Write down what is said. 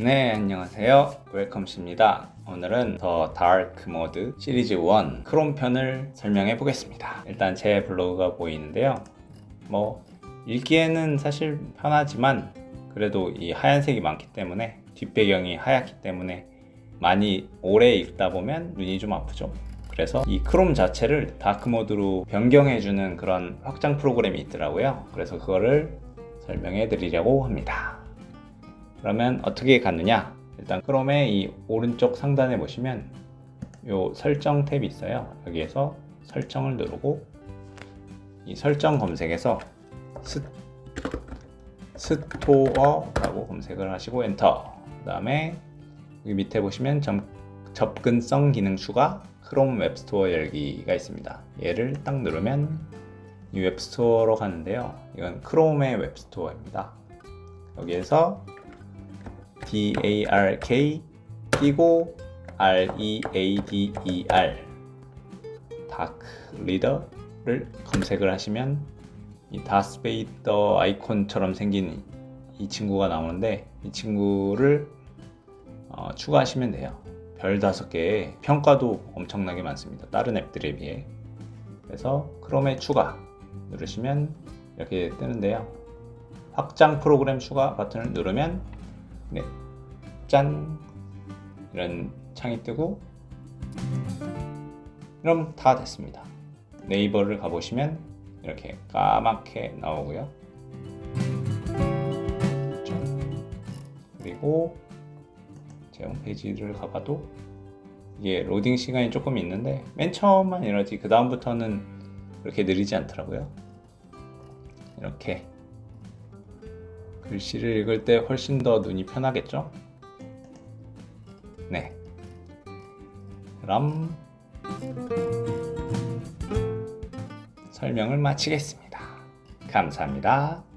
네 안녕하세요. 웰컴씨입니다. 오늘은 the dark mode 시리즈 1 크롬 편을 설명해 보겠습니다. 일단 제 블로그가 보이는데요. 뭐 읽기에는 사실 편하지만 그래도 이 하얀색이 많기 때문에 뒷배경이 하얗기 때문에 많이 오래 읽다 보면 눈이 좀 아프죠. 그래서 이 크롬 자체를 dark mode로 변경해 주는 그런 확장 프로그램이 있더라고요. 그래서 그거를 설명해 드리려고 합니다 그러면 어떻게 갔느냐? 일단 크롬의 이 오른쪽 상단에 보시면 요 설정 탭이 있어요. 여기에서 설정을 누르고 이 설정 검색에서 스, store라고 검색을 하시고 엔터. 그 다음에 여기 밑에 보시면 점, 접근성 기능 추가 크롬 web store 열기가 있습니다. 얘를 딱 누르면 이 web store로 가는데요. 이건 크롬의 web store입니다. 여기에서 DARK 띄고 READER dark reader를 검색을 하시면 이 다스베이더 아이콘처럼 생긴 이 친구가 나오는데 이 친구를 어, 추가하시면 돼요. 별 다섯 개의 평가도 엄청나게 많습니다. 다른 앱들에 비해. 그래서 크롬에 추가 누르시면 이렇게 뜨는데요. 확장 프로그램 추가 버튼을 누르면 네, 짠. 이런 창이 뜨고. 그럼 다 됐습니다. 네이버를 가보시면 이렇게 까맣게 나오고요. 그리고 제 홈페이지를 가봐도 이게 로딩 시간이 조금 있는데 맨 처음만 이러지 그 다음부터는 그렇게 느리지 않더라고요. 이렇게 글씨를 읽을 때 훨씬 더 눈이 편하겠죠? 네. 그럼 설명을 마치겠습니다. 감사합니다.